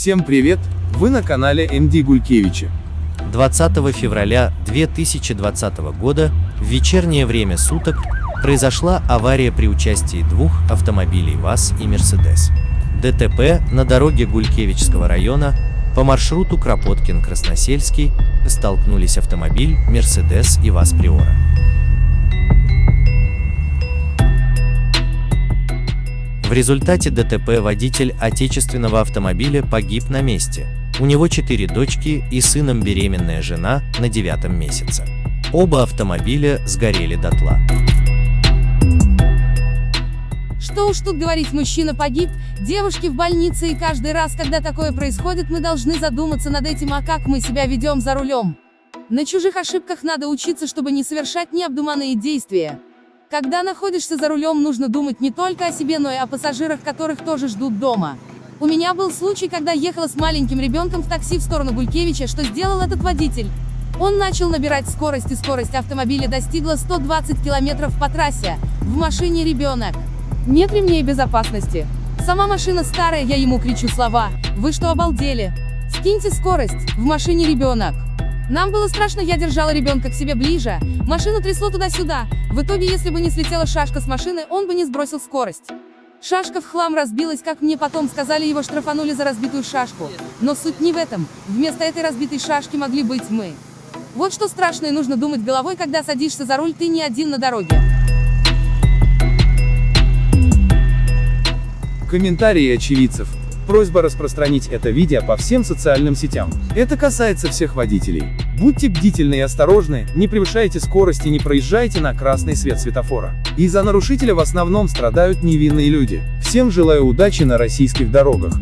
Всем привет! Вы на канале МД Гулькевича. 20 февраля 2020 года в вечернее время суток произошла авария при участии двух автомобилей ВАЗ и Мерседес. ДТП на дороге Гулькевичского района по маршруту Кропоткин-Красносельский столкнулись автомобиль Мерседес и ВАЗ Приора. В результате ДТП водитель отечественного автомобиля погиб на месте. У него четыре дочки и сыном беременная жена на девятом месяце. Оба автомобиля сгорели дотла. Что уж тут говорить, мужчина погиб, девушки в больнице и каждый раз, когда такое происходит, мы должны задуматься над этим, а как мы себя ведем за рулем. На чужих ошибках надо учиться, чтобы не совершать необдуманные действия. Когда находишься за рулем, нужно думать не только о себе, но и о пассажирах, которых тоже ждут дома. У меня был случай, когда ехала с маленьким ребенком в такси в сторону Гулькевича, что сделал этот водитель. Он начал набирать скорость, и скорость автомобиля достигла 120 км по трассе. В машине ребенок. Нет ремней безопасности. Сама машина старая, я ему кричу слова. Вы что обалдели? Скиньте скорость, в машине ребенок. Нам было страшно, я держала ребенка к себе ближе, машину трясло туда-сюда, в итоге если бы не слетела шашка с машины, он бы не сбросил скорость. Шашка в хлам разбилась, как мне потом сказали, его штрафанули за разбитую шашку. Но суть не в этом, вместо этой разбитой шашки могли быть мы. Вот что страшное нужно думать головой, когда садишься за руль, ты не один на дороге. Комментарии очевидцев. Просьба распространить это видео по всем социальным сетям. Это касается всех водителей. Будьте бдительны и осторожны, не превышайте скорость и не проезжайте на красный свет светофора. Из-за нарушителя в основном страдают невинные люди. Всем желаю удачи на российских дорогах.